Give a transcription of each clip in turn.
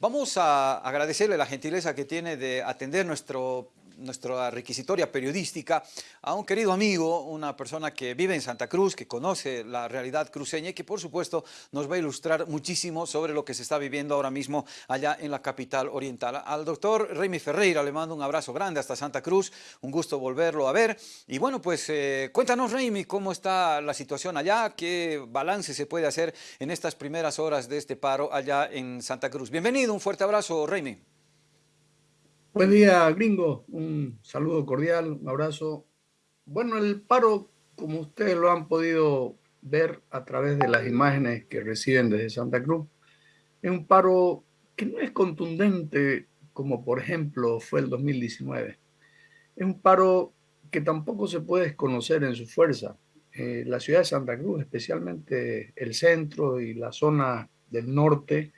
Vamos a agradecerle la gentileza que tiene de atender nuestro nuestra requisitoria periodística a un querido amigo, una persona que vive en Santa Cruz, que conoce la realidad cruceña y que por supuesto nos va a ilustrar muchísimo sobre lo que se está viviendo ahora mismo allá en la capital oriental. Al doctor Remy Ferreira le mando un abrazo grande hasta Santa Cruz, un gusto volverlo a ver. Y bueno, pues eh, cuéntanos Remy, cómo está la situación allá, qué balance se puede hacer en estas primeras horas de este paro allá en Santa Cruz. Bienvenido, un fuerte abrazo Remy. Buen día, gringo. Un saludo cordial, un abrazo. Bueno, el paro, como ustedes lo han podido ver a través de las imágenes que reciben desde Santa Cruz, es un paro que no es contundente como por ejemplo fue el 2019. Es un paro que tampoco se puede desconocer en su fuerza. Eh, la ciudad de Santa Cruz, especialmente el centro y la zona del norte,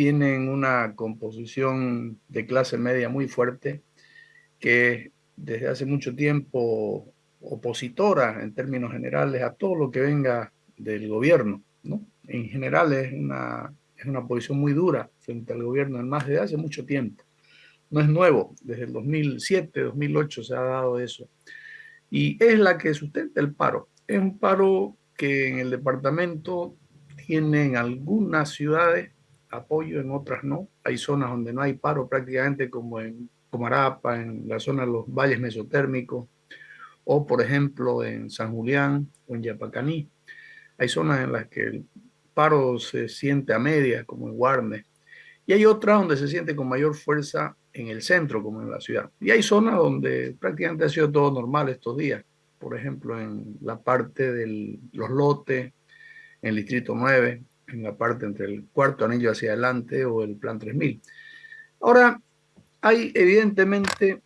tienen una composición de clase media muy fuerte, que desde hace mucho tiempo opositora en términos generales a todo lo que venga del gobierno. ¿no? En general es una, es una posición muy dura frente al gobierno, además desde hace mucho tiempo. No es nuevo, desde el 2007, 2008 se ha dado eso. Y es la que sustenta el paro. Es un paro que en el departamento tienen algunas ciudades apoyo, en otras no. Hay zonas donde no hay paro prácticamente como en Comarapa, en la zona de los valles mesotérmicos, o por ejemplo en San Julián o en Yapacaní. Hay zonas en las que el paro se siente a media, como en Guarne, y hay otras donde se siente con mayor fuerza en el centro, como en la ciudad. Y hay zonas donde prácticamente ha sido todo normal estos días, por ejemplo en la parte de los lotes, en el distrito 9, en la parte entre el cuarto anillo hacia adelante o el plan 3000. Ahora, hay evidentemente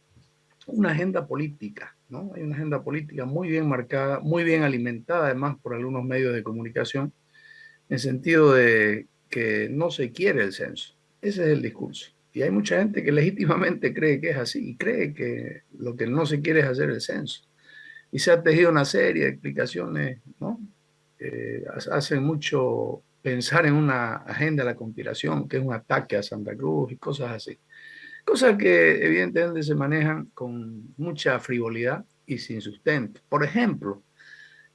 una agenda política, ¿no? Hay una agenda política muy bien marcada, muy bien alimentada además por algunos medios de comunicación, en sentido de que no se quiere el censo. Ese es el discurso. Y hay mucha gente que legítimamente cree que es así y cree que lo que no se quiere es hacer el censo. Y se ha tejido una serie de explicaciones, ¿no? Eh, hacen mucho pensar en una agenda de la conspiración, que es un ataque a Santa Cruz y cosas así. Cosas que evidentemente se manejan con mucha frivolidad y sin sustento. Por ejemplo,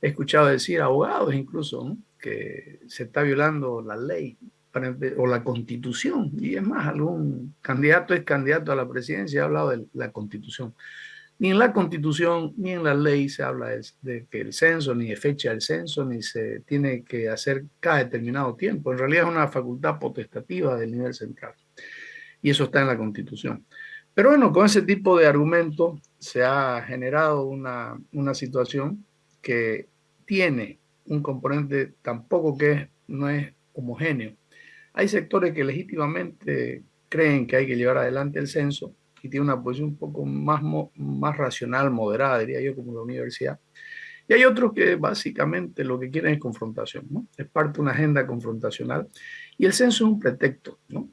he escuchado decir abogados incluso que se está violando la ley o la constitución. Y es más, algún candidato es candidato a la presidencia ha hablado de la constitución. Ni en la Constitución ni en la ley se habla de, que el censo, ni de fecha del censo, ni se tiene que hacer cada determinado tiempo. En realidad es una facultad potestativa del nivel central. Y eso está en la Constitución. Pero bueno, con ese tipo de argumentos se ha generado una, una situación que tiene un componente tampoco que no es homogéneo. Hay sectores que legítimamente creen que hay que llevar adelante el censo y tiene una posición un poco más, más racional, moderada, diría yo, como la universidad. Y hay otros que básicamente lo que quieren es confrontación, ¿no? Es parte de una agenda confrontacional. Y el censo es un pretexto, ¿no?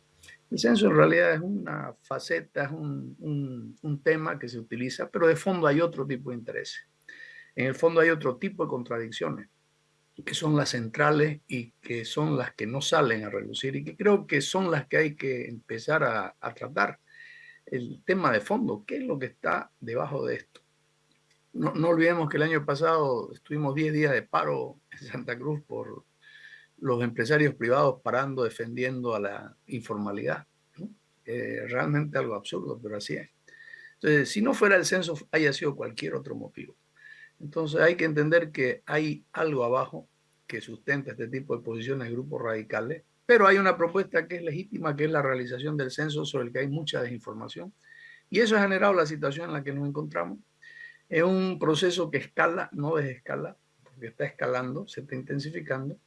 El censo en realidad es una faceta, es un, un, un tema que se utiliza, pero de fondo hay otro tipo de intereses. En el fondo hay otro tipo de contradicciones, que son las centrales y que son las que no salen a relucir y que creo que son las que hay que empezar a, a tratar el tema de fondo, qué es lo que está debajo de esto. No, no olvidemos que el año pasado estuvimos 10 días de paro en Santa Cruz por los empresarios privados parando, defendiendo a la informalidad. realmente algo absurdo, pero así es. Entonces, si no fuera el censo, haya sido cualquier otro motivo. Entonces hay que entender que hay algo abajo que sustenta este tipo de posiciones de grupos radicales pero hay una propuesta que es legítima, que es la realización del censo sobre el que hay mucha desinformación. Y eso ha generado la situación en la que nos encontramos. Es un proceso que escala, no desescala, porque está escalando, se está intensificando,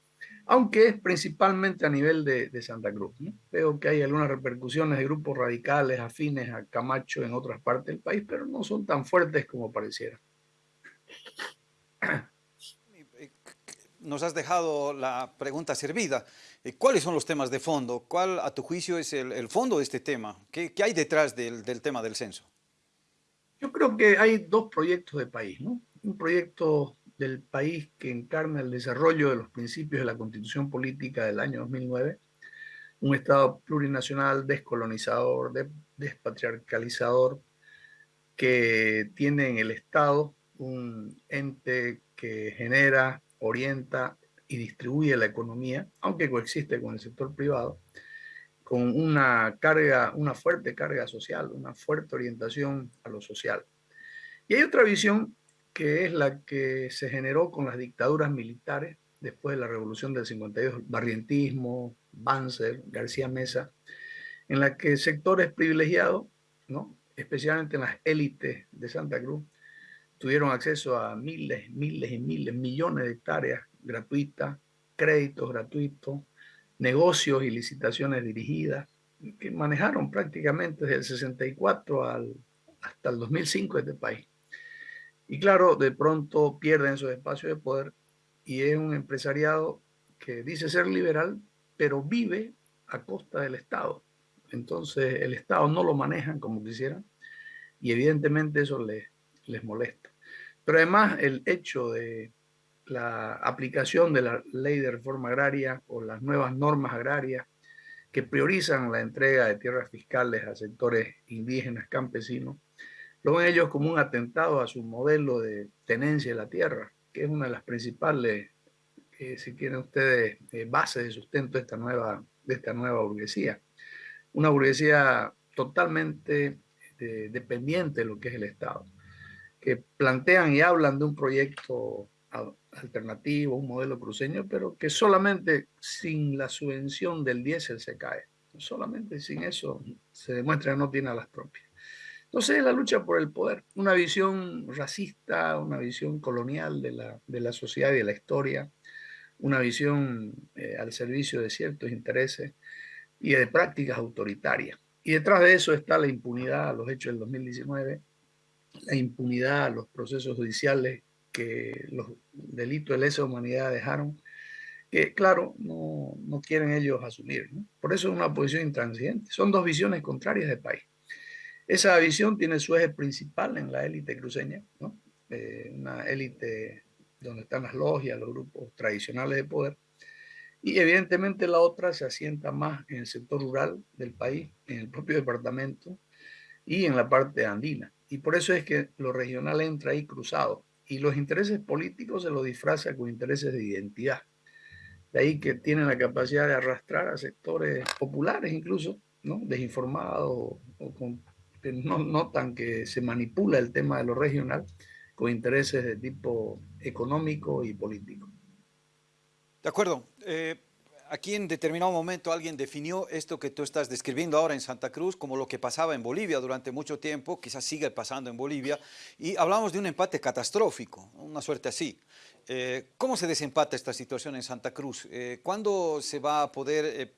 aunque es principalmente a nivel de, Santa Cruz. Veo que hay algunas repercusiones de grupos radicales afines a Camacho en otras partes del país, pero no son tan fuertes como pareciera. Nos has dejado la pregunta servida. Eh, ¿Cuáles son los temas de fondo? ¿Cuál, a tu juicio, es el, fondo de este tema? ¿Qué, hay detrás del, tema del censo? Yo creo que hay dos proyectos de país, ¿no? Un proyecto del país que encarna el desarrollo de los principios de la Constitución Política del año 2009 un Estado plurinacional, descolonizador, despatriarcalizador, que tiene en el Estado un ente que genera, orienta y distribuye la economía, aunque coexiste con el sector privado, con una carga, una fuerte carga social, una fuerte orientación a lo social. Y hay otra visión que es la que se generó con las dictaduras militares después de la revolución del 52, barrientismo, Banzer, García Mesa, en la que sectores privilegiados, ¿no? especialmente en las élites de Santa Cruz, tuvieron acceso a miles, miles y miles, millones de hectáreas gratuitas, créditos gratuitos, negocios y licitaciones dirigidas, que manejaron prácticamente desde el 64 al, hasta el 2005 este país. Y claro, de pronto pierden esos espacios de poder y es un empresariado que dice ser liberal, pero vive a costa del Estado. Entonces el Estado no lo manejan como quisieran y evidentemente eso les molesta. Pero además el hecho de la aplicación de la ley de reforma agraria o las nuevas normas agrarias que priorizan la entrega de tierras fiscales a sectores indígenas, campesinos, lo ven ellos como un atentado a su modelo de tenencia de la tierra, que es una de las principales, eh, si quieren ustedes, eh, bases de sustento de esta, nueva, de esta nueva burguesía. Una burguesía totalmente eh, dependiente de lo que es el Estado, que plantean y hablan de un proyecto alternativo, un modelo cruceño, pero que solamente sin la subvención del diésel se cae. Solamente sin eso se demuestra que no tiene a las propias. Entonces es la lucha por el poder, una visión racista, una visión colonial de la, de la sociedad y de la historia, una visión eh, al servicio de ciertos intereses y de prácticas autoritarias. Y detrás de eso está la impunidad a los hechos del 2019, la impunidad a los procesos judiciales que los delitos de lesa humanidad dejaron, que claro, no, no quieren ellos asumir. Por eso es una posición intransigente. Son dos visiones contrarias del país. Esa visión tiene su eje principal en la élite cruceña, ¿no? Eh, una élite donde están las logias, los grupos tradicionales de poder. Y evidentemente la otra se asienta más en el sector rural del país, en el propio departamento y en la parte andina. Y por eso es que lo regional entra ahí cruzado y los intereses políticos se los disfraza con intereses de identidad. De ahí que tienen la capacidad de arrastrar a sectores populares incluso, ¿no? desinformados o que no notan que se manipula el tema de lo regional con intereses de tipo económico y político. De acuerdo. Eh, aquí en determinado momento alguien definió esto que tú estás describiendo ahora en Santa Cruz como lo que pasaba en Bolivia durante mucho tiempo, quizás sigue pasando en Bolivia, y hablamos de un empate catastrófico, una suerte así. Eh, ¿Cómo se desempata esta situación en Santa Cruz? Eh, ¿Cuándo se va a poder eh,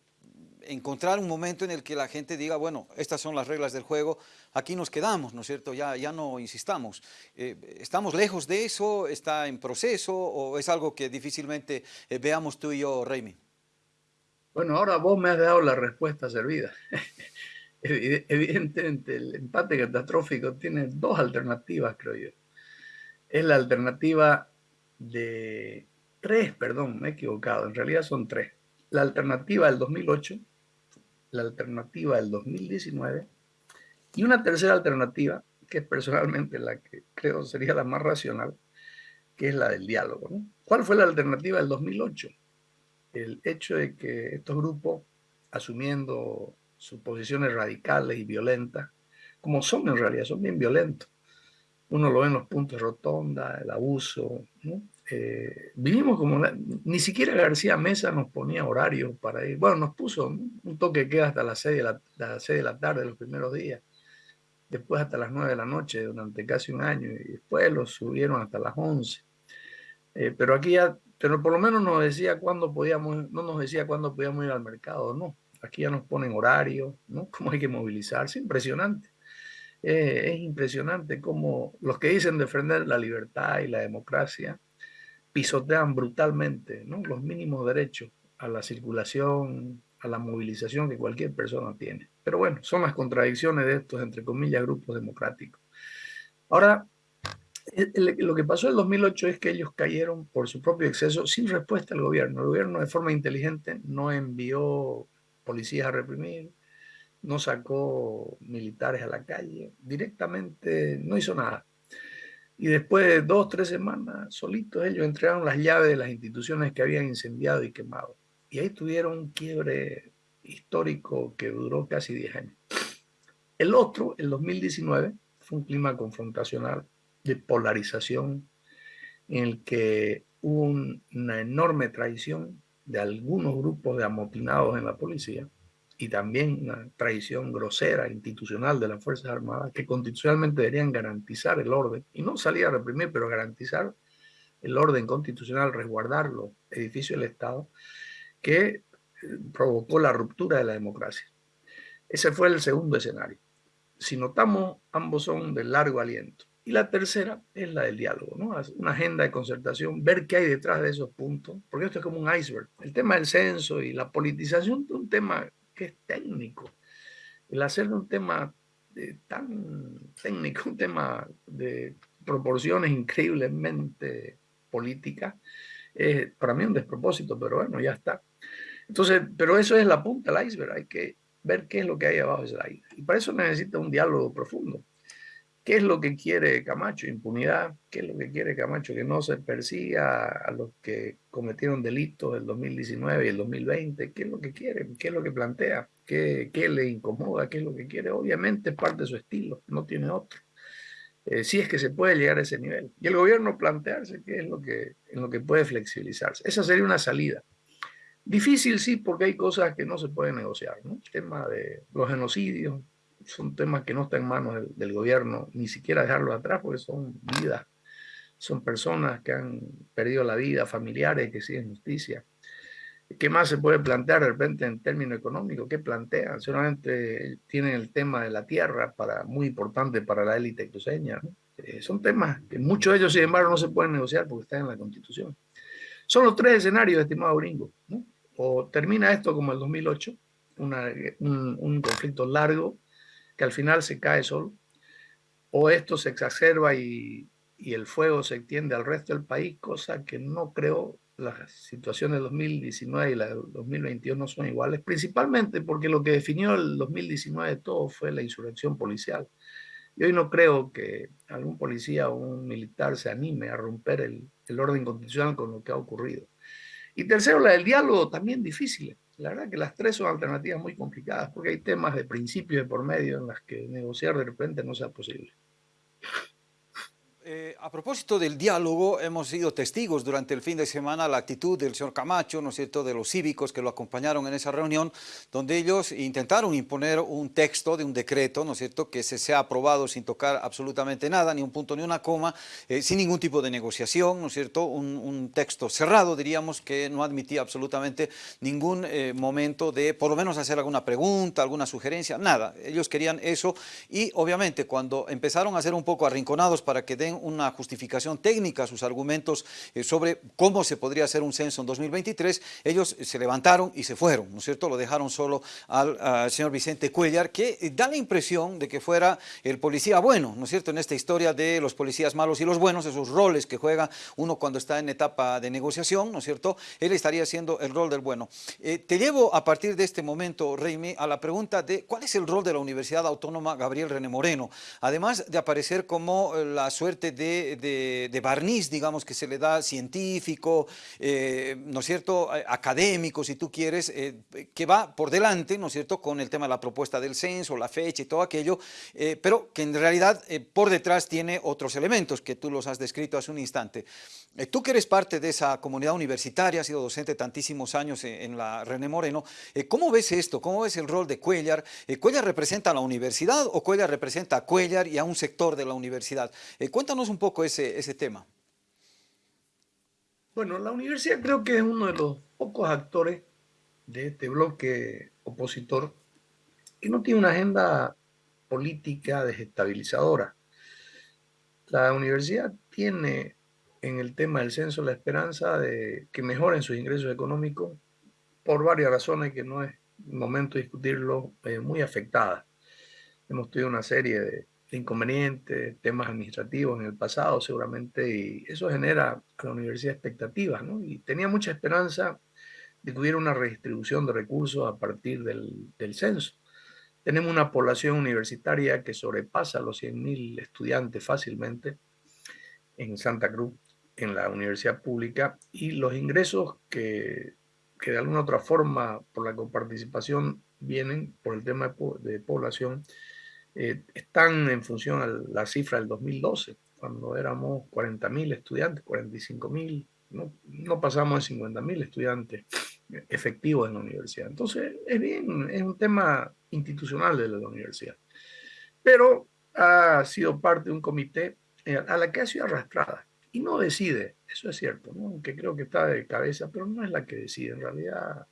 encontrar un momento en el que la gente diga, bueno, estas son las reglas del juego, aquí nos quedamos, ¿no es cierto? Ya, ya no insistamos. ¿Estamos lejos de eso? ¿Está en proceso? ¿O es algo que difícilmente veamos tú y yo, Raimi? Bueno, ahora vos me has dado la respuesta servida. Evidentemente, el empate catastrófico tiene dos alternativas, creo yo. Es la alternativa de tres, perdón, me he equivocado, en realidad son tres. La alternativa del 2008, la alternativa del 2019 y una tercera alternativa, que es personalmente la que creo sería la más racional, que es la del diálogo. ¿Cuál fue la alternativa del 2008? El hecho de que estos grupos, asumiendo sus posiciones radicales y violentas, como son en realidad, son bien violentos. Uno lo ve en los puntos rotonda, el abuso. ¿no? Eh, vinimos como, ni siquiera García Mesa nos ponía horarios para ir. Bueno, nos puso un toque que queda hasta las 6 de la, las 6 de la tarde los primeros días, después hasta las 9 de la noche durante casi un año y después lo subieron hasta las 11. Eh, pero aquí ya pero por lo menos nos decía cuándo podíamos, no nos decía cuándo podíamos ir al mercado, no. Aquí ya nos ponen horario, ¿no? Cómo hay que movilizarse, impresionante. Eh, es impresionante cómo los que dicen defender la libertad y la democracia pisotean brutalmente los mínimos derechos a la circulación, a la movilización que cualquier persona tiene. Pero bueno, son las contradicciones de estos, entre comillas, grupos democráticos. Ahora, lo que pasó en el 2008 es que ellos cayeron por su propio exceso sin respuesta al gobierno. El gobierno de forma inteligente no envió policías a reprimir, no sacó militares a la calle, directamente no hizo nada. Y después de dos, tres semanas, solitos ellos entregaron las llaves de las instituciones que habían incendiado y quemado. Y ahí tuvieron un quiebre histórico que duró casi 10 años. El otro, el 2019, fue un clima confrontacional de polarización en el que hubo una enorme traición de algunos grupos de amotinados en la policía y también una traición grosera institucional de las Fuerzas Armadas que constitucionalmente deberían garantizar el orden y no salir a reprimir, pero garantizar el orden constitucional, resguardar los edificios del Estado, que eh, provocó la ruptura de la democracia. Ese fue el segundo escenario. Si notamos, ambos son de largo aliento. Y la tercera es la del diálogo, ¿no? Una agenda de concertación, ver qué hay detrás de esos puntos, porque esto es como un iceberg. El tema del censo y la politización es un tema que es técnico. El hacer un tema tan técnico, un tema de proporciones increíblemente políticas, es para mí un despropósito, pero bueno, ya está. Entonces, pero eso es la punta del iceberg, hay que ver qué es lo que hay abajo de ese iceberg. Y para eso necesita un diálogo profundo. ¿Qué es lo que quiere Camacho? Impunidad. ¿Qué es lo que quiere Camacho? Que no se persiga a los que cometieron delitos del 2019 y el 2020. ¿Qué es lo que quiere? ¿Qué es lo que plantea? ¿Qué, qué le incomoda? ¿Qué es lo que quiere? Obviamente es parte de su estilo, no tiene otro. Eh, si es que se puede llegar a ese nivel. Y el gobierno plantearse qué es lo que, en lo que puede flexibilizarse. Esa sería una salida. Difícil sí, porque hay cosas que no se pueden negociar. ¿no? El tema de los genocidios, son temas que no están en manos del, gobierno, ni siquiera dejarlos atrás, porque son vidas, son personas que han perdido la vida, familiares que siguen justicia. ¿Qué más se puede plantear de repente en términos económicos? ¿Qué plantean? Solamente tienen el tema de la tierra, para, muy importante para la élite cruceña. Eh, son temas que muchos de ellos, sin embargo, no se pueden negociar porque están en la Constitución. Son los tres escenarios, estimado gringo. O termina esto como el 2008, un, un conflicto largo, que al final se cae solo, o esto se exacerba y, y el fuego se extiende al resto del país, cosa que no creo las situaciones de 2019 y la de 2022 no son iguales, principalmente porque lo que definió el 2019 todo fue la insurrección policial. Y hoy no creo que algún policía o un militar se anime a romper el, el orden constitucional con lo que ha ocurrido. Y tercero, la del diálogo, también difícil. La verdad que las tres son alternativas muy complicadas porque hay temas de principio de por medio en las que negociar de repente no sea posible. Eh, a propósito del diálogo, hemos sido testigos durante el fin de semana la actitud del señor Camacho, ¿no es cierto?, de los cívicos que lo acompañaron en esa reunión, donde ellos intentaron imponer un texto de un decreto, ¿no es cierto?, que se sea aprobado sin tocar absolutamente nada, ni un punto ni una coma, eh, sin ningún tipo de negociación, ¿no es cierto?, un, texto cerrado, diríamos, que no admitía absolutamente ningún eh, momento de, por lo menos, hacer alguna pregunta, alguna sugerencia, nada. Ellos querían eso y, obviamente, cuando empezaron a ser un poco arrinconados para que den una justificación técnica sus argumentos eh, sobre cómo se podría hacer un censo en 2023, ellos se levantaron y se fueron, ¿no es cierto? Lo dejaron solo al, señor Vicente Cuellar, que eh, da la impresión de que fuera el policía bueno, ¿no es cierto? En esta historia de los policías malos y los buenos, esos roles que juega uno cuando está en etapa de negociación, ¿no es cierto? Él estaría haciendo el rol del bueno. Eh, te llevo a partir de este momento, Reime, a la pregunta de cuál es el rol de la Universidad Autónoma Gabriel René Moreno, además de aparecer como la suerte de, barniz, digamos, que se le da científico, eh, ¿no es cierto?, académico, si tú quieres, eh, que va por delante, ¿no es cierto?, con el tema de la propuesta del censo, la fecha y todo aquello, eh, pero que en realidad por detrás tiene otros elementos que tú los has descrito hace un instante. tú que eres parte de esa comunidad universitaria, has sido docente tantísimos años en, la René Moreno, ¿cómo ves esto? ¿Cómo ves el rol de Cuellar? ¿Cuellar representa a la universidad o Cuellar representa a Cuellar y a un sector de la universidad? Cuéntanos un poco ese, ese tema. Bueno, la universidad creo que es uno de los pocos actores de este bloque opositor que no tiene una agenda política desestabilizadora. La universidad tiene en el tema del censo la esperanza de que mejoren sus ingresos económicos por varias razones que no es momento de discutirlo, eh, muy afectada. Hemos tenido una serie de inconvenientes, temas administrativos en el pasado seguramente, y eso genera a la universidad expectativas, ¿no? Y tenía mucha esperanza de que hubiera una redistribución de recursos a partir del, del censo. Tenemos una población universitaria que sobrepasa los 100.000 estudiantes fácilmente en Santa Cruz, en la universidad pública, y los ingresos que, que de alguna otra forma por la coparticipación vienen por el tema de, población, eh, están en función a la cifra del 2012, cuando éramos 40.000 estudiantes, 45.000, no, no pasamos de 50.000 estudiantes efectivos en la universidad. Entonces, es bien, es un tema institucional de la universidad. Pero ha sido parte de un comité eh, a la que ha sido arrastrada y no decide, eso es cierto, ¿no? aunque creo que está de cabeza, pero no es la que decide, en realidad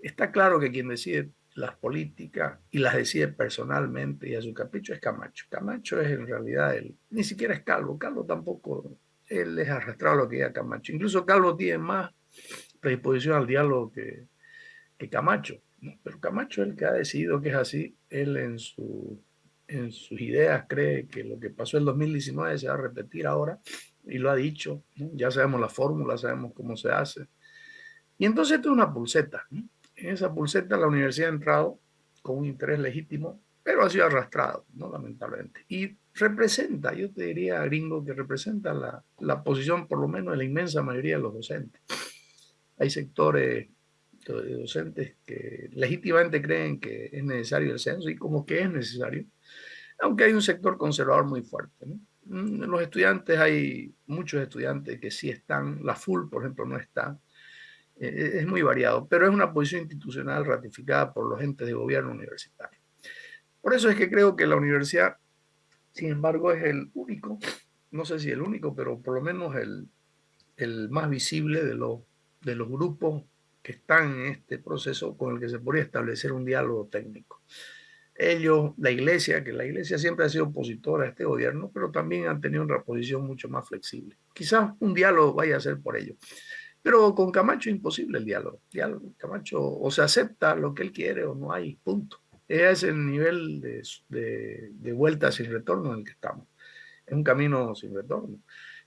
está claro que quien decide las políticas y las decide personalmente y a su capricho es Camacho. Camacho es en realidad él, ni siquiera es Calvo, Calvo tampoco, él es arrastrado a lo que diga Camacho. Incluso Calvo tiene más predisposición al diálogo que, que Camacho, pero Camacho es el que ha decidido que es así, él en, su, en sus ideas cree que lo que pasó en 2019 se va a repetir ahora y lo ha dicho, ya sabemos la fórmula, sabemos cómo se hace. Y entonces esto es una pulseta. En esa pulseta la universidad ha entrado con un interés legítimo, pero ha sido arrastrado, ¿no? lamentablemente. Y representa, yo te diría, gringo, que representa la, la posición por lo menos de la inmensa mayoría de los docentes. Hay sectores de docentes que legítimamente creen que es necesario el censo y como que es necesario, aunque hay un sector conservador muy fuerte. Mm, los estudiantes, hay muchos estudiantes que sí están, la full, por ejemplo, no está. Eh, eh, es muy variado, pero es una posición institucional ratificada por los entes de gobierno universitario. Por eso es que creo que la universidad, sin embargo, es el único, no sé si el único, pero por lo menos el, el más visible de los, de los grupos que están en este proceso con el que se podría establecer un diálogo técnico ellos, la iglesia, que la iglesia siempre ha sido opositora a este gobierno, pero también han tenido una posición mucho más flexible. Quizás un diálogo vaya a ser por ello. Pero con Camacho es imposible el diálogo. diálogo. Camacho o se acepta lo que él quiere o no hay, punto. Ese es el nivel de, de, de vuelta sin retorno en el que estamos. Es un camino sin retorno.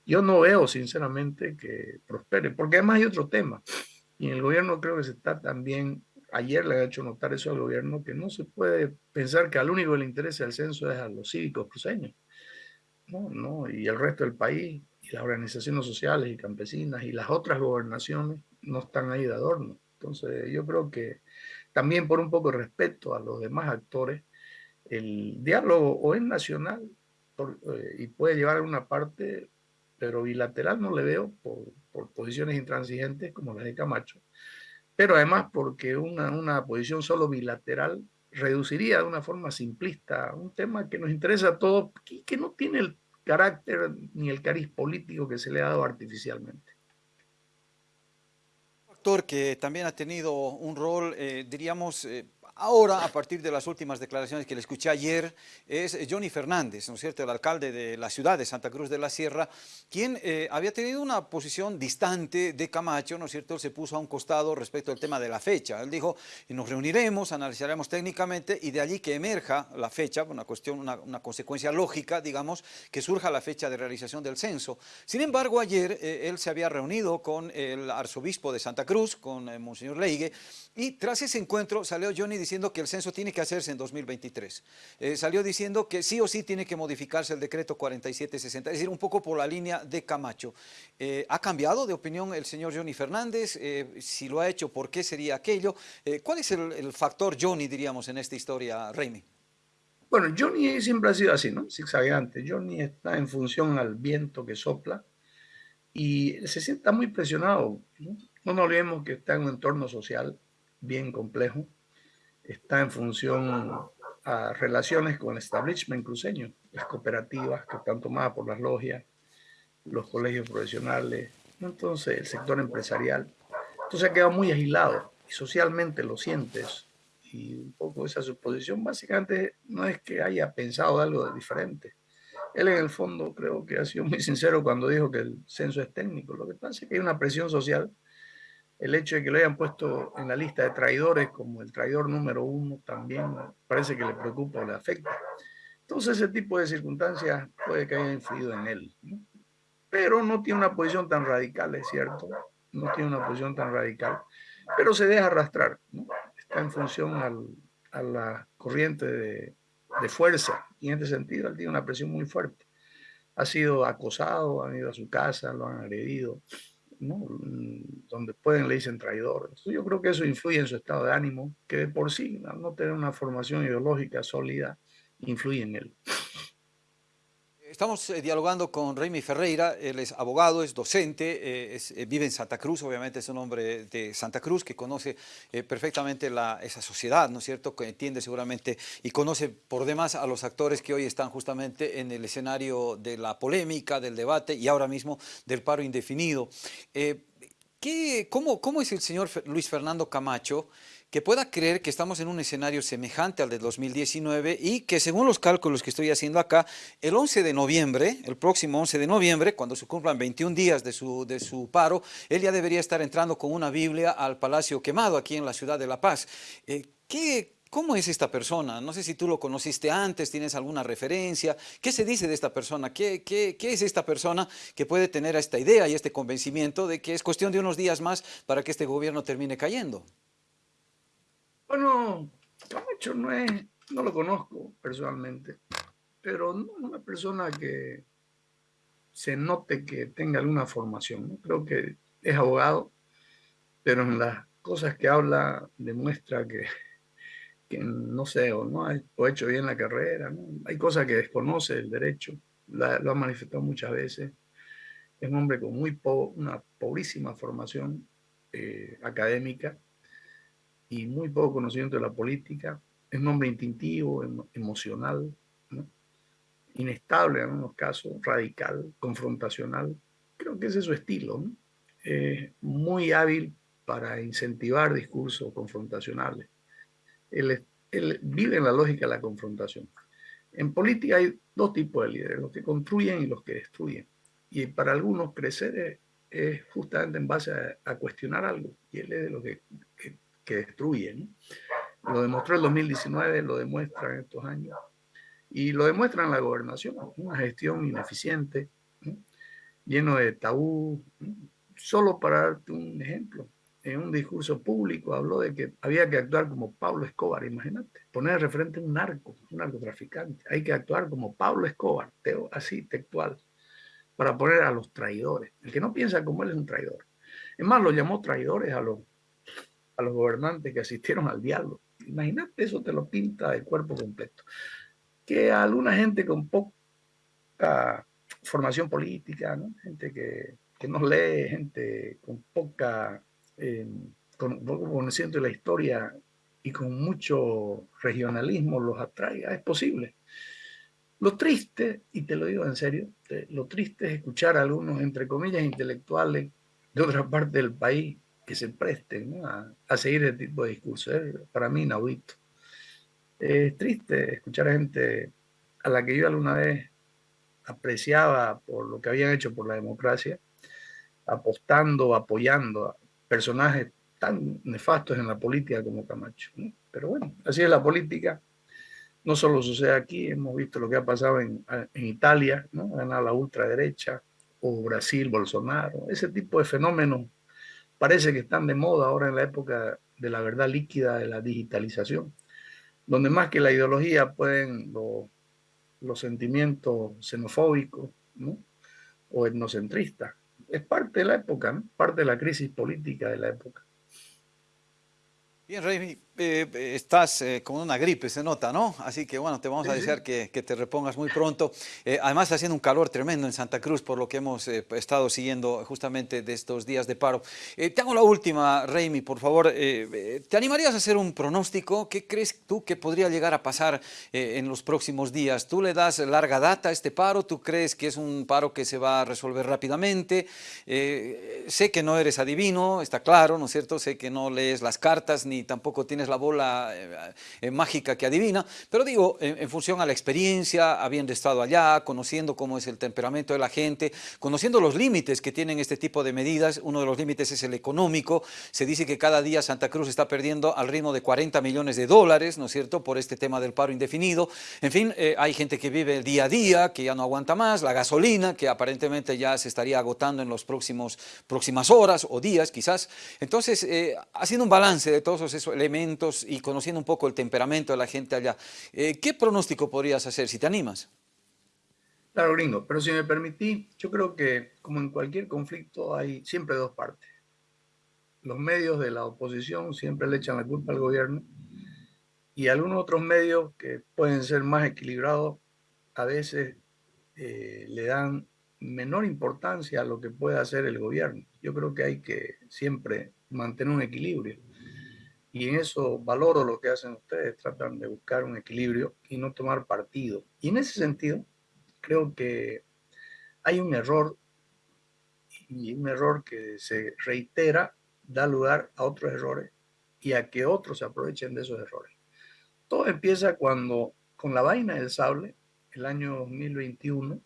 Yo no veo, sinceramente, que prospere, porque además hay otro tema. Y en el gobierno creo que se está también ayer le ha hecho notar eso al gobierno, que no se puede pensar que al único que le interesa el censo es a los cívicos cruceños. No, no, y el resto del país, las organizaciones sociales y campesinas y las otras gobernaciones no están ahí de adorno. Entonces yo creo que también por un poco de respeto a los demás actores, el diálogo o es nacional eh, y puede llevar a una parte, pero bilateral no le veo por, por posiciones intransigentes como las de Camacho, pero además porque una, una posición solo bilateral reduciría de una forma simplista un tema que nos interesa a todos y que no tiene el carácter ni el cariz político que se le ha dado artificialmente. Actor que también ha tenido un rol, eh, diríamos, eh, Ahora, a partir de las últimas declaraciones que le escuché ayer, es Johnny Fernández, ¿no es cierto?, el alcalde de la ciudad de Santa Cruz de la Sierra, quien eh, había tenido una posición distante de Camacho, ¿no es cierto?, él se puso a un costado respecto al tema de la fecha. Él dijo, nos reuniremos, analizaremos técnicamente y de allí que emerja la fecha, una cuestión, una, consecuencia lógica, digamos, que surja la fecha de realización del censo. Sin embargo, ayer eh, él se había reunido con el arzobispo de Santa Cruz, con eh, Monseñor Leigue, y tras ese encuentro salió Johnny diciendo diciendo que el censo tiene que hacerse en 2023. Eh, salió diciendo que sí o sí tiene que modificarse el decreto 4760, es decir, un poco por la línea de Camacho. Eh, ¿Ha cambiado de opinión el señor Johnny Fernández? Eh, si lo ha hecho, ¿por qué sería aquello? ¿Cuál es el, el, factor Johnny, diríamos, en esta historia, Raimi? Bueno, Johnny siempre ha sido así, ¿no? Zigzagueante. Johnny está en función al viento que sopla y se sienta muy presionado. ¿no? no nos olvidemos que está en un entorno social bien complejo está en función a relaciones con el establishment cruceño, las cooperativas que están tomadas por las logias, los colegios profesionales, entonces el sector empresarial. Entonces ha quedado muy agilado y socialmente lo sientes. Y un poco esa suposición básicamente no es que haya pensado algo de diferente. Él en el fondo creo que ha sido muy sincero cuando dijo que el censo es técnico. Lo que pasa es que hay una presión social el hecho de que lo hayan puesto en la lista de traidores como el traidor número uno también parece que le preocupa o le afecta. Entonces ese tipo de circunstancias puede que haya influido en él. Pero no tiene una posición tan radical, es cierto. No tiene una posición tan radical. pero se deja arrastrar, está en función a la corriente de, de, fuerza, y en este sentido él tiene una presión muy fuerte. Ha sido acosado, han ido a su casa, lo han agredido, donde pueden le dicen traidor. yo creo que eso influye en su estado de ánimo, que de por sí, no tener una formación ideológica sólida, influye en él. Estamos eh, dialogando con Raimi Ferreira, él es abogado, es docente, eh, eh, vive en Santa Cruz, obviamente es un hombre de Santa Cruz que conoce perfectamente esa sociedad, ¿no es cierto?, que entiende seguramente y conoce por demás a los actores que hoy están justamente en el escenario de la polémica, del debate y ahora mismo del paro indefinido. ¿qué, cómo, ¿Cómo es el señor Luis Fernando Camacho que pueda creer que estamos en un escenario semejante al de 2019 y que según los cálculos que estoy haciendo acá, el 11 de noviembre, el próximo 11 de noviembre, cuando se cumplan 21 días de su, de su paro, él ya debería estar entrando con una Biblia al Palacio Quemado aquí en la ciudad de La Paz. Eh, ¿qué, ¿Cómo es esta persona? No sé si tú lo conociste antes, tienes alguna referencia. ¿Qué se dice de esta persona? ¿Qué, qué, qué es esta persona que puede tener esta idea y este convencimiento de que es cuestión de unos días más para que este gobierno termine cayendo? Bueno, Camacho no es, no lo conozco personalmente, pero es una persona que se note que tenga alguna formación. Creo que es abogado, pero en las cosas que habla demuestra que, que no sé, o no ha hecho bien la carrera. Hay cosas que desconoce el derecho, lo ha manifestado muchas veces. Es un hombre con muy una pobrísima formación eh, académica y muy poco conocimiento de la política. Es un hombre instintivo, emocional, inestable en algunos casos, radical, confrontacional. Creo que ese es su estilo. muy hábil para incentivar discursos confrontacionales. Él, él, vive en la lógica de la confrontación. En política hay dos tipos de líderes, los que construyen y los que destruyen. Y para algunos crecer es, justamente en base a, cuestionar algo. Y él es de los que que destruyen. Lo demostró el 2019, lo demuestra en estos años. Y lo demuestra en la gobernación, una gestión ineficiente, lleno de tabú. Solo para darte un ejemplo, en un discurso público habló de que había que actuar como Pablo Escobar, imagínate, poner de frente un narco, un narcotraficante. Hay que actuar como Pablo Escobar, así textual, para poner a los traidores. El que no piensa como él es un traidor. Es más, lo llamó traidores a los a los gobernantes que asistieron al diálogo. Imagínate, eso te lo pinta el cuerpo completo. Que alguna gente con poca formación política, gente que, que no lee, gente con poca eh, con, conocimiento de la historia y con mucho regionalismo los atraiga, es posible. Lo triste, y te lo digo en serio, lo triste es escuchar a algunos, entre comillas, intelectuales de otra parte del país que se presten a, seguir ese tipo de discursos. Es para mí inaudito. Es triste escuchar a gente a la que yo alguna vez apreciaba por lo que habían hecho por la democracia, apostando, apoyando a personajes tan nefastos en la política como Camacho. Pero bueno, así es la política. No solo sucede aquí, hemos visto lo que ha pasado en, en Italia, ¿no? la ultraderecha, o Brasil, Bolsonaro, ese tipo de fenómenos parece que están de moda ahora en la época de la verdad líquida de la digitalización, donde más que la ideología pueden los sentimientos xenofóbicos o etnocentristas. Es parte de la época, parte de la crisis política de la época. Bien, Rey, eh, estás eh, con una gripe, se nota, ¿no? Así que bueno, te vamos a desear que, te repongas muy pronto. Eh, además está haciendo un calor tremendo en Santa Cruz, por lo que hemos estado siguiendo justamente de estos días de paro. te hago la última, Raimi, por favor. ¿Te animarías a hacer un pronóstico? ¿Qué crees tú que podría llegar a pasar en los próximos días? ¿Tú le das larga data a este paro? ¿Tú crees que es un paro que se va a resolver rápidamente? sé que no eres adivino, está claro, ¿no es cierto? Sé que no lees las cartas ni tampoco tienes la bola eh, eh, mágica que adivina, pero digo, en, función a la experiencia, habiendo estado allá, conociendo cómo es el temperamento de la gente, conociendo los límites que tienen este tipo de medidas, uno de los límites es el económico, se dice que cada día Santa Cruz está perdiendo al ritmo de 40 millones de dólares, ¿no es cierto?, por este tema del paro indefinido, en fin, hay gente que vive el día a día, que ya no aguanta más, la gasolina, que aparentemente ya se estaría agotando en próximos, próximas horas o días quizás, entonces, eh, haciendo un balance de todos esos elementos y conociendo un poco el temperamento de la gente allá, eh, ¿qué pronóstico podrías hacer si te animas? Claro, gringo, pero si me permití, yo creo que como en cualquier conflicto hay siempre dos partes. Los medios de la oposición siempre le echan la culpa al gobierno y algunos otros medios que pueden ser más equilibrados a veces eh, le dan menor importancia a lo que puede hacer el gobierno. Yo creo que hay que siempre mantener un equilibrio. Y en eso valoro lo que hacen ustedes, tratan de buscar un equilibrio y no tomar partido. Y en ese sentido, creo que hay un error, y un error que se reitera, da lugar a otros errores y a que otros se aprovechen de esos errores. Todo empieza cuando, con la vaina del sable, el año 2021,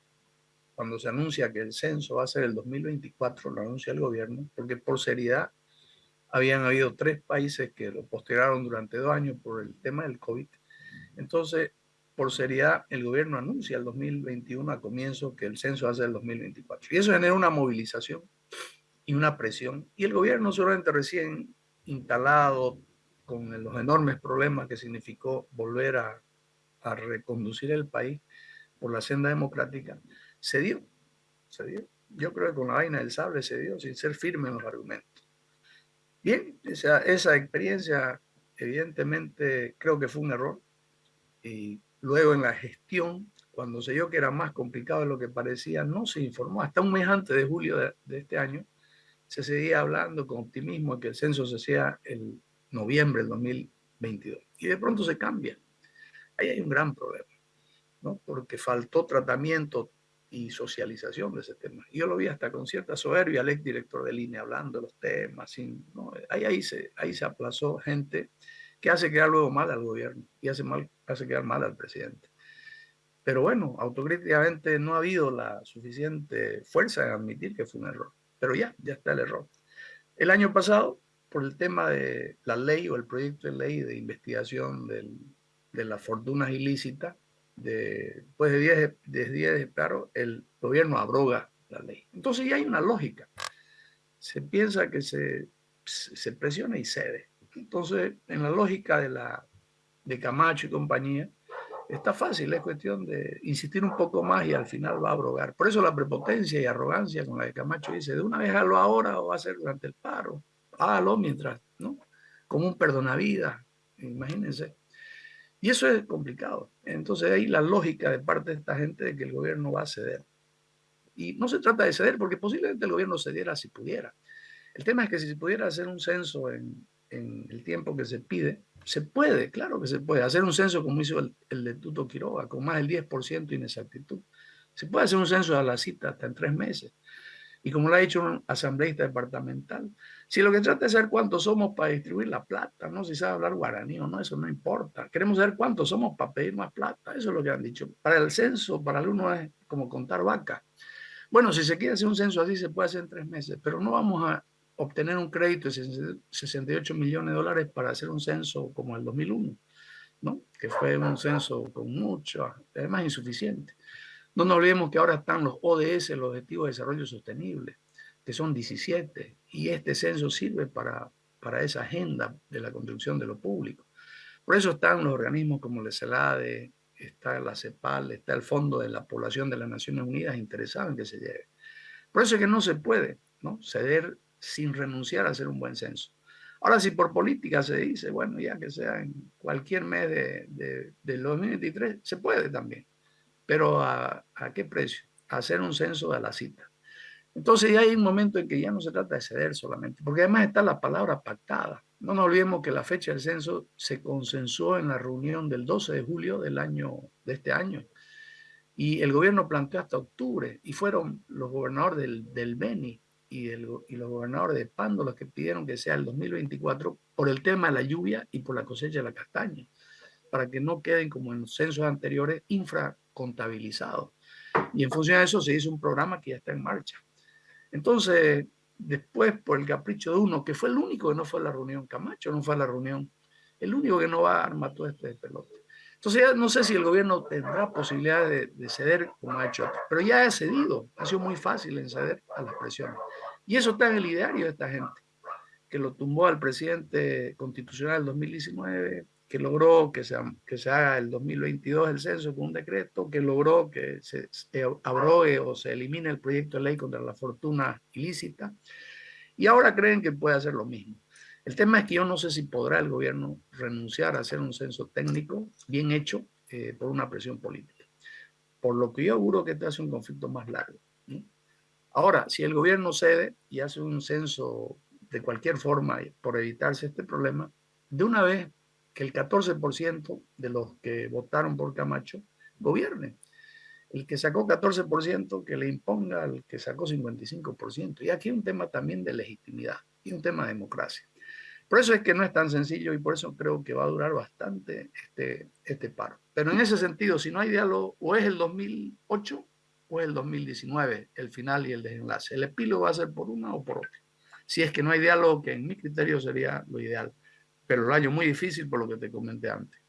cuando se anuncia que el censo va a ser el 2024, lo anuncia el gobierno, porque por seriedad habían habido tres países que lo postergaron durante dos años por el tema del COVID. Entonces, por seriedad, el gobierno anuncia el 2021 a comienzo que el censo ser el 2024. Y eso genera una movilización y una presión. Y el gobierno solamente recién instalado con los enormes problemas que significó volver a, a reconducir el país por la senda democrática, se dio, se dio. Yo creo que con la vaina del sable se dio sin ser firme en los argumentos. Bien, esa, experiencia evidentemente creo que fue un error. Y luego en la gestión, cuando se vio que era más complicado de lo que parecía, no se informó. Hasta un mes antes de julio de, de este año, se seguía hablando con optimismo de que el censo se hacía el noviembre del 2022. Y de pronto se cambia. Ahí hay un gran problema, ¿no? Porque faltó tratamiento y socialización de ese tema. Yo lo vi hasta con cierta soberbia al ex director de línea hablando de los temas. Sin, ¿no? ahí, ahí, se, ahí se aplazó gente que hace quedar luego mal al gobierno y hace, mal, hace quedar mal al presidente. Pero bueno, autocríticamente no ha habido la suficiente fuerza en admitir que fue un error. Pero ya, ya está el error. El año pasado, por el tema de la ley o el proyecto de ley de investigación del, de las fortunas ilícitas, después de 10 de, 10 de claro, el gobierno abroga la ley. Entonces ya hay una lógica. Se piensa que se, se presiona y cede. Entonces, en la lógica de, la, de Camacho y compañía, está fácil, es cuestión de insistir un poco más y al final va a abrogar. Por eso la prepotencia y arrogancia con la de Camacho dice, de una vez hazlo ahora o va a ser durante el paro. Hágalo mientras, ¿no? Como un perdonavidas, imagínense. Y eso es complicado. Entonces hay la lógica de parte de esta gente de que el gobierno va a ceder. Y no se trata de ceder porque posiblemente el gobierno cediera si pudiera. El tema es que si se pudiera hacer un censo en, en el tiempo que se pide, se puede, claro que se puede. Hacer un censo como hizo el, el de Tuto Quiroga, con más del 10% de inexactitud. Se puede hacer un censo a la cita hasta en tres meses y como lo ha dicho un asambleísta departamental, si lo que trata es saber cuántos somos para distribuir la plata, no si sabe hablar guaraní o no, eso no importa. Queremos saber cuántos somos para pedir más plata, eso es lo que han dicho. Para el censo, para algunos es como contar vacas. Bueno, si se quiere hacer un censo así, se puede hacer en tres meses, pero no vamos a obtener un crédito de 68 millones de dólares para hacer un censo como el 2001, ¿no? que fue un censo con mucho, además insuficiente. No nos olvidemos que ahora están los ODS, los Objetivos de Desarrollo Sostenible, que son 17, y este censo sirve para, para esa agenda de la construcción de lo público. Por eso están los organismos como el CELADE, está la CEPAL, está el Fondo de la Población de las Naciones Unidas interesado en que se lleve. Por eso es que no se puede ¿no? ceder sin renunciar a hacer un buen censo. Ahora, si por política se dice, bueno, ya que sea en cualquier mes de, de, del 2023, se puede también. Pero ¿a, ¿a, qué precio? hacer un censo de la cita. Entonces ya hay un momento en que ya no se trata de ceder solamente, porque además está la palabra pactada. No nos olvidemos que la fecha del censo se consensuó en la reunión del 12 de julio del año, de este año. Y el gobierno planteó hasta octubre y fueron los gobernadores del, Beni y, y los gobernadores de Pando los que pidieron que sea el 2024 por el tema de la lluvia y por la cosecha de la castaña, para que no queden como en los censos anteriores infracontabilizados. Y en función de eso se hizo un programa que ya está en marcha. Entonces, después, por el capricho de uno, que fue el único que no fue a la reunión, Camacho no fue a la reunión, el único que no va a armar todo este pelote. Entonces, ya no sé si el gobierno tendrá posibilidad de, de, ceder como ha hecho, pero ya ha cedido, ha sido muy fácil en ceder a las presiones. Y eso está en el ideario de esta gente, que lo tumbó al presidente constitucional del 2019, que logró que se, que se haga el 2022 el censo con un decreto, que logró que se, abrogue o se elimine el proyecto de ley contra la fortuna ilícita, y ahora creen que puede hacer lo mismo. El tema es que yo no sé si podrá el gobierno renunciar a hacer un censo técnico bien hecho eh, por una presión política. Por lo que yo auguro que este hace un conflicto más largo. Ahora, si el gobierno cede y hace un censo de cualquier forma por evitarse este problema, de una vez que el 14% de los que votaron por Camacho gobierne. El que sacó 14% que le imponga al que sacó 55%. Y aquí un tema también de legitimidad y un tema de democracia. Por eso es que no es tan sencillo y por eso creo que va a durar bastante este, este paro. Pero en ese sentido, si no hay diálogo, o es el 2008 o es el 2019, el final y el desenlace. El epílogo va a ser por una o por otra. Si es que no hay diálogo, que en mi criterio sería lo ideal pero el año muy difícil por lo que te comenté antes.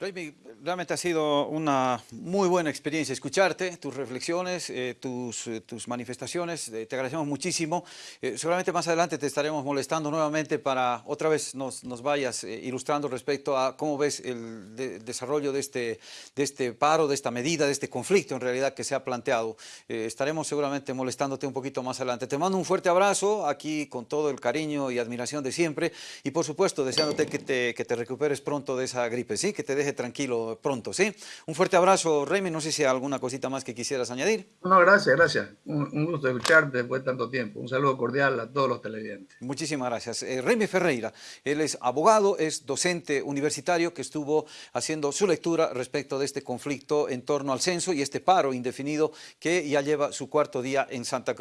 Raimi, realmente ha sido una muy buena experiencia escucharte, tus reflexiones, eh, tus, eh, tus, manifestaciones, eh, te agradecemos muchísimo. Seguramente más adelante te estaremos molestando nuevamente para otra vez nos, nos vayas ilustrando respecto a cómo ves el de, desarrollo de este, de este paro, de esta medida, de este conflicto en realidad que se ha planteado. Estaremos seguramente molestándote un poquito más adelante. Te mando un fuerte abrazo aquí con todo el cariño y admiración de siempre y por supuesto deseándote que te, que te recuperes pronto de esa gripe, ¿sí? que te tranquilo pronto, ¿sí? Un fuerte abrazo, Remy, no sé si hay alguna cosita más que quisieras añadir. No, gracias, gracias. Un, un gusto escucharte después de tanto tiempo. Un saludo cordial a todos los televidentes. Muchísimas gracias. Eh, Remy Ferreira, él es abogado, es docente universitario que estuvo haciendo su lectura respecto de este conflicto en torno al censo y este paro indefinido que ya lleva su cuarto día en Santa Cruz.